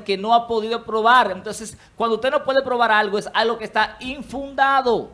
que no ha podido probar. Entonces, cuando usted no puede probar algo, es algo que está infundado.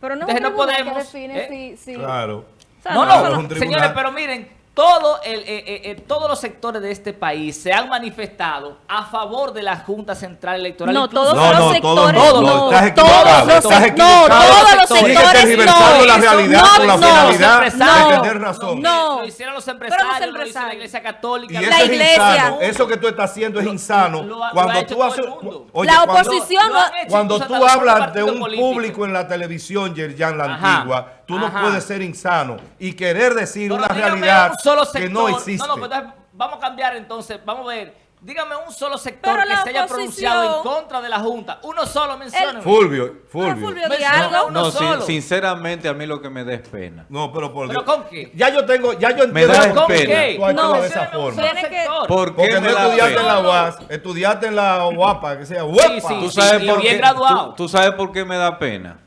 Pero no Entonces, es no podemos, que define ¿eh? si... si- Claro. o sea, No, Claro, no, señores, pero miren, todo el, eh, eh, eh, todos los sectores de este país se han manifestado a favor de la Junta Central Electoral. No, todos No, los no, sectores, todos no, no, estás todos equivocado, los estás sec- equivocado. No, todos los sectores tergiversando no. la realidad no, con la no. finalidad Los de empresarios. tener razón. No. Lo hicieron los Pero los empresarios, lo hizo la empresarios. Iglesia Católica. Y eso La es iglesia. insano. Eso que tú estás haciendo es insano. lo ha- lo cuando ha tú haces, oye, La cuando- oposición Cuando incluso tú hablas de un público en la televisión, Yerjan, la Ajá, antigua, tú no puedes ser insano y querer decir Pero una dígame realidad un solo que no existe. No, no, pues entonces vamos a cambiar entonces, vamos a ver. Dígame un solo sector Pero que se haya pronunciado en contra de la Junta. Uno solo, mencióneme. Fulvio, Fulvio. Fulvio, di Menciona algo. uno No, sin- sinceramente a mí lo que me da es pena. No, pero por ¿Pero Dios. con qué? Ya yo tengo, ya yo Me entiendo da por qué pena. tú No, de esa forma. solo Tiene que- sector. ¿Por qué Porque me no estudiaste en la UAS, estudiaste en la UAPA, que sea UAPA. Sí, sí. ¿Tú sabes, y por bien qué, graduado. tú, tú sabes por qué me da pena?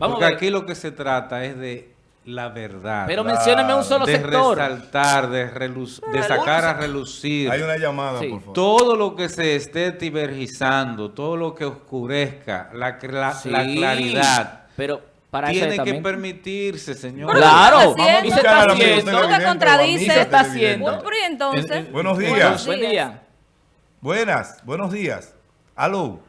Vamos Porque a ver. aquí lo que se trata es de la verdad. Pero mencióneme un solo de sector. resaltar, de, reluz- de sacar a relucir Hay una llamada, Sí. por favor. todo lo que se esté tibergizando, todo lo que oscurezca la, cla- Sí, la claridad. Pero para eso Tiene que también. permitirse, señor. Claro, ¿qué está haciendo? escuchar al amigo ¿Tú televidente te o contradices? amiga Se está haciendo. Pero entonces... En- en- Buenos días. Buenos Buen día. Buenas, buenos días. Aló.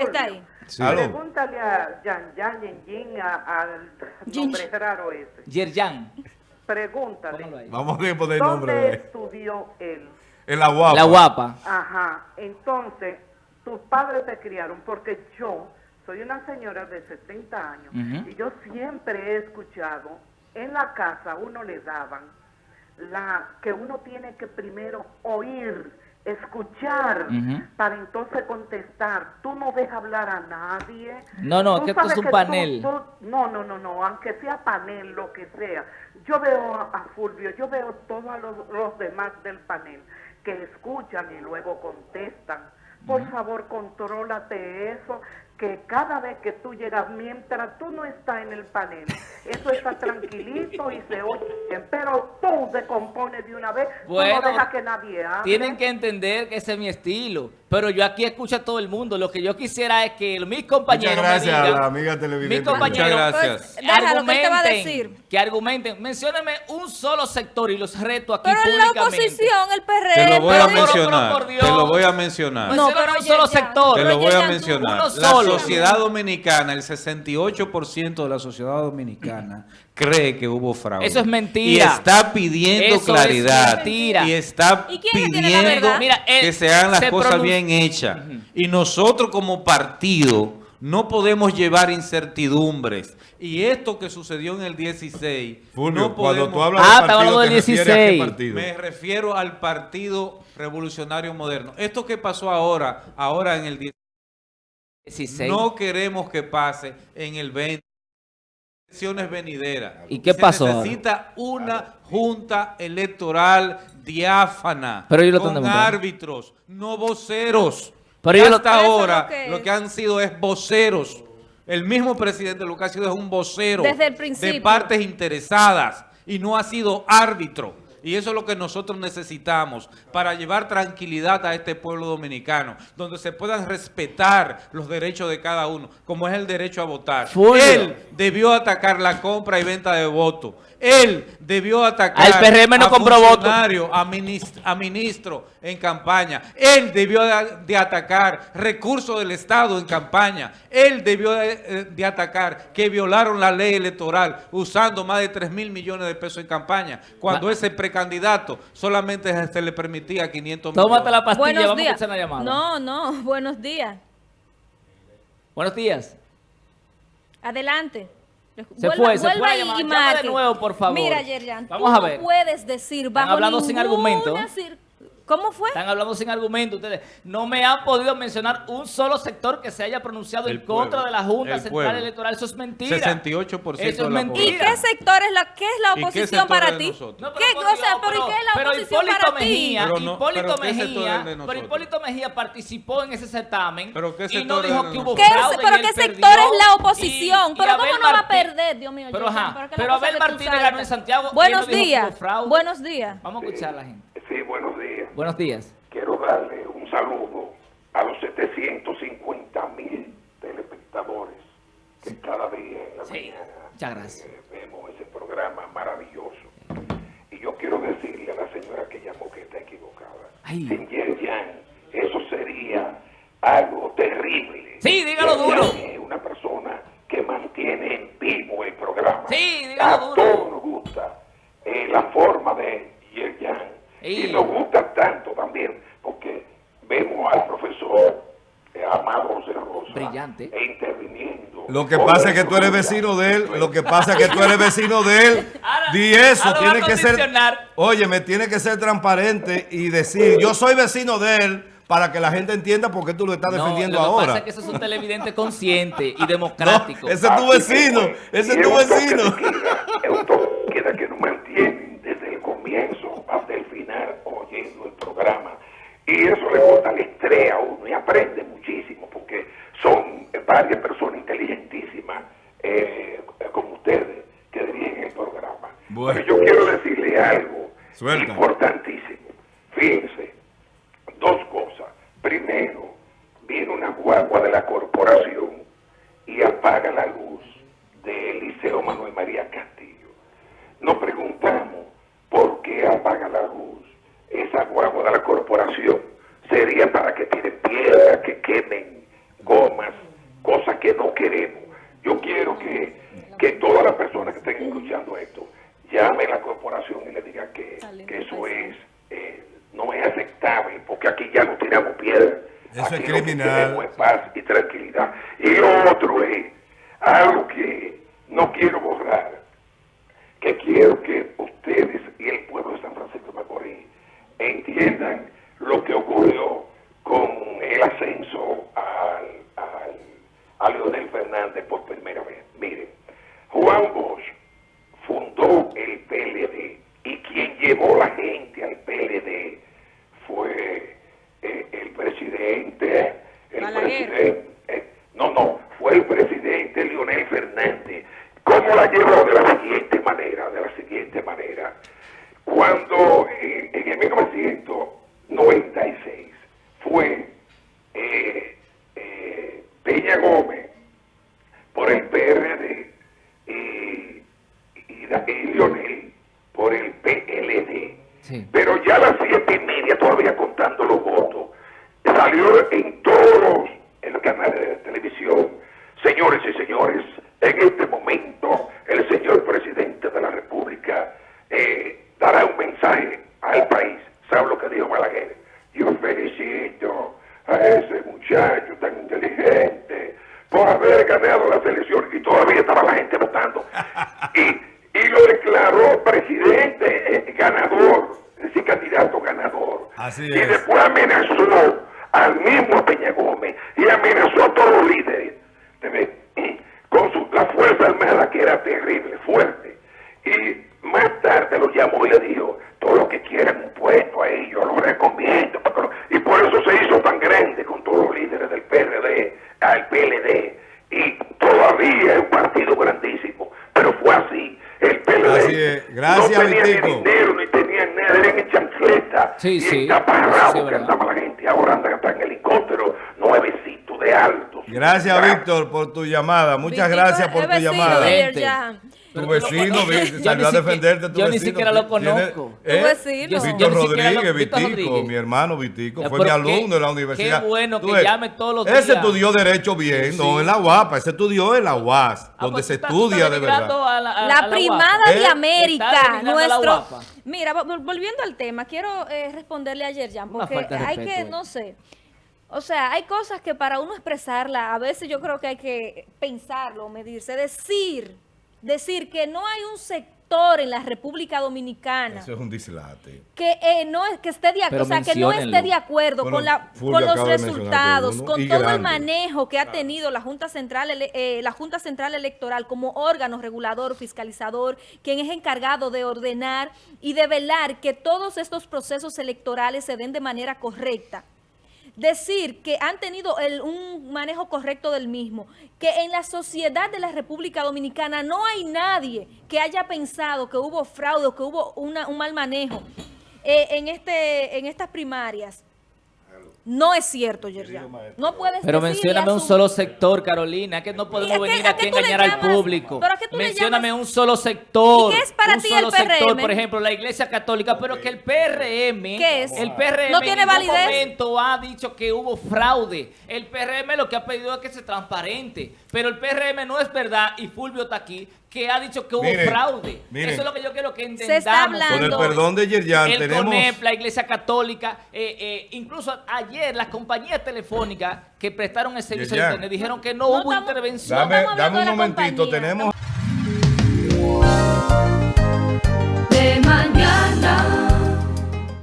Está ahí. Sí. Pregúntale a Yan Yan Yin Yin, a- al Yin. nombre raro ese. Yerjan. Pregúntale. Vamos a poner el nombre ¿dónde de estudió él? En la UAPA. La guapa. Ajá, entonces, tus padres te criaron, porque yo soy una señora de 70 años Ujú. y yo siempre he escuchado, en la casa uno le daban la que uno tiene que primero oír, escuchar, para entonces contestar. Tú no dejas hablar a nadie. No, no, que esto es un panel. tú- no, no, no, no, aunque sea panel, lo que sea. Yo veo a, a Fulvio, yo veo todos los, los demás del panel que escuchan y luego contestan. Por favor, contrólate eso, que cada vez que tú llegas, mientras tú no estás en el panel, eso está tranquilito y se oye pero tú te compones de una vez, tú Bueno, no dejas que nadie hable. Tienen que entender que ese es mi estilo. Pero yo aquí escucho a todo el mundo. Lo que yo quisiera es que mis compañeros Muchas gracias me a digan, la amiga televidente. mis compañeros Muchas gracias. Pues, déjalo, que él te va a decir. que argumenten. Mencióneme un solo sector y los reto aquí Pero en la oposición, el PRD... Te lo voy a mencionar. Te lo voy a mencionar. No, pero un solo sector. Te lo voy a tú- mencionar. uno solo. Sociedad dominicana, el 68% de la sociedad dominicana cree que hubo fraude. Eso es mentira. Y está pidiendo Eso es claridad. mentira. Y está ¿Y quién es pidiendo? Mira, que se hagan las se cosas bien hechas. Y nosotros como partido no podemos llevar incertidumbres. Y esto que sucedió en el 16, Fulvio, no cuando podemos... tú hablas Ah, de estaba partido, hablando ¿te del refieres a qué 16. partido? Me refiero al Partido Revolucionario Moderno. Esto que pasó ahora, ahora en el 16, 16. no queremos que pase en el 20. Elecciones venideras. ¿Y qué Se pasó ahora? necesita una junta electoral diáfana. Pero ellos lo con árbitros, no voceros. Pero Y ellos lo- hasta ahora lo que lo es. que han sido es voceros. El mismo presidente lo que ha sido es un vocero Desde el de partes interesadas y no ha sido árbitro. Y eso es lo que nosotros necesitamos para llevar tranquilidad a este pueblo dominicano, donde se puedan respetar los derechos de cada uno, como es el derecho a votar. Él debió atacar la compra y venta de votos. Él debió atacar Al PRM no a compró funcionarios, a, minis- a ministro en campaña. Él debió de, de atacar recursos del Estado en campaña. Él debió de, de atacar que violaron la ley electoral usando más de 3 mil millones de pesos en campaña, cuando Ma- ese precandidato solamente se le permitía 500 millones. Tómate la pastilla, Buenos vamos a días. escuchar la llamada. No, no, buenos días. Buenos días. Adelante. Se Vuelva- fue, se fue y- de nuevo, por favor. Mira, Yerjan, Vamos tú a ver. no puedes decir bajo hablando sin argumento. ¿Cómo fue? Están hablando sin argumento ustedes. No me han podido mencionar un solo sector que se haya pronunciado El en contra de la Junta el Central pueblo. Electoral. Eso es mentira. 68% Eso es de la mentira. ¿Y qué sector es la, qué es la ¿Y qué oposición para ti? No, ¿Qué cosa? ¿Pero y qué es la pero oposición Hipólito para ti? Pero no- Hipólito pero ¿qué sector es Mejía, pero? Hipólito Mejía participó en ese certamen ¿Pero qué y sector no es dijo que hubo fraude pero qué sector es la oposición? y- y pero ¿cómo Abel no va a perder, Dios mío? Pero, ajá, ¿Para qué pero Abel Martínez ganó en Santiago Buenos días, buenos días. Vamos a escuchar a la gente. Sí, buenos días. Buenos días. Quiero darle un saludo a los 750 mil telespectadores que cada día en la Sí, mañana muchas gracias. eh, vemos ese programa maravilloso. Y yo quiero decirle a la señora que llamó que está equivocada. Ay. Sin Yen Yang, eso sería algo terrible. Sí, dígalo Yen duro. Yang es una persona que mantiene en vivo el programa. Sí, dígalo A duro. todos nos gusta eh, la forma de. Y nos gusta tanto también porque vemos al profesor eh, Amado José Rosa Brillante. e interviniendo. Lo que pasa es que tú eres vecino de él. Lo que pasa es que tú eres vecino de él. Ahora- Di eso, ahora tiene que ser. Oye, me tiene que ser transparente y decir, yo soy vecino de él para que la gente entienda por qué tú lo estás No, defendiendo lo que ahora. pasa es que eso es un televidente consciente y No, democrático. ese es tu vecino, ese es tu un toque vecino. de queda, Es un toque de queda que nos mantienen desde el comienzo hasta el final oyendo el programa. Y eso le gusta el estrés a uno y aprende muchísimo porque son varias personas inteligentísimas eh, como ustedes que dirigen el programa. Bueno. Pero yo quiero decirle algo Suelta. importantísimo. Fíjense, dos cosas. Primero, viene una guagua de la corporación y apaga la luz del Liceo Manuel María Castillo. Nos preguntamos por qué apaga la luz esa guagua de la corporación. Sería para que tiren piedras, que quemen gomas, cosas que no queremos. Yo quiero que, que todas las personas que estén escuchando esto llamen a la corporación y le digan que, que eso es eh, no es aceptable, porque aquí ya no tiramos piedras. Eso es Aquí lo que criminal. es paz y tranquilidad. Y lo otro es algo que no quiero borrar, que quiero que ustedes y el pueblo de San Francisco de Macorís entiendan lo que ocurrió con el ascenso al, al- a Leonel Fernández por primera vez. Miren, Juan Bosch fundó el PLD y quien llevó la gente al PLD fue eh, el presidente, el Balaguer. presidente, eh, no, no, fue el presidente Leonel Fernández. ¿Cómo la llevó? De la siguiente manera, de la siguiente manera. Cuando eh, en el 1996 fue eh, eh, Peña Gómez por el PRD y, y, y Leonel por el PLD. Sí. Pero ya a las siete y media, todavía contando los votos, salió en todos los, en los canales de televisión. Señores y señores, en este momento el señor presidente de la República eh, dará un mensaje al país. ¿Sabe lo que dijo Balaguer? Yo felicito a ese muchacho tan inteligente por haber ganado las elecciones y todavía estaba la gente votando. Y, y lo declaró presidente eh, ganador, es decir, candidato ganador. Así y es. después amenazó al mismo Peña Gómez y amenazó a todos los líderes con su, la fuerza armada que era terrible, fuerte. Y más tarde lo llamó y le dijo, todo lo que quieran un puesto a ellos, lo recomiendo. porque lo-". Y por eso se hizo tan grande con todos los líderes del PRD, al PLD. Y todavía es un partido grandísimo, pero fue así. El PLD Así. Gracias, no tenía ni dinero, ni tenían nada, eran en chancleta. Sí, y sí, sí que andaba la gente. Ahora andan hasta en helicóptero, nuevecito de altos. Gracias, Víctor, por tu llamada. Muchas gracias por tu llamada. Tu vecino, vi- salió a defenderte. Tu yo ni vecino. siquiera lo conozco. ¿eh? Tu vecino. Víctor Rodríguez, Vitico, mi hermano Vitico, Eh, fue mi qué- alumno de la qué universidad. bueno Tú que llame todos los Ese días. estudió Derecho bien, no en la UAPA, ese estudió en la UAS, Ah, donde pues se estudia de verdad. la, primada. ¿Eh? de Está América, nuestro... Mira, vol- volviendo al tema, quiero eh, responderle a Yerjan, porque hay que, eh. no sé, o sea, hay cosas que para uno expresarla, a veces yo creo que hay que pensarlo, medirse, decir, decir que no hay un sector en la República Dominicana Eso es un dislate. que eh, no es que esté de acuerdo, o sea, que no esté de acuerdo Bueno, con la con los resultados, uno, con todo el manejo que ha tenido la Junta Central eh, la Junta Central Electoral como órgano regulador, fiscalizador, quien es encargado de ordenar y de velar que todos estos procesos electorales se den de manera correcta decir que han tenido el- un manejo correcto del mismo, que en la sociedad de la República Dominicana no hay nadie que haya pensado que hubo fraude que hubo una- un mal manejo eh, en, este, en estas primarias. No es cierto, Yerjan. No puedes Pero mencióname un solo sector, Carolina, que no ¿Y a podemos venir a aquí a engañar al público. ¿Pero a qué tú le Mencióname llamas? un solo sector. ¿Y qué es para un ti solo el PRM? sector, por ejemplo, la Iglesia Católica, pero que el PRM, ¿Qué es? el PRM ¿No tiene en ningún validez? momento ha dicho que hubo fraude. El PRM lo que ha pedido es que se transparente, pero el PRM no es verdad y Fulvio está aquí que ha dicho que hubo fraude. Eso es lo que yo quiero que entendamos. Con el perdón de Yerjan, el tenemos... CONEP, la Iglesia Católica, eh, eh, incluso ayer las compañías telefónicas que prestaron el servicio de internet dijeron que no, hubo intervención. Dame, no dame un momentito, tenemos... De mañana.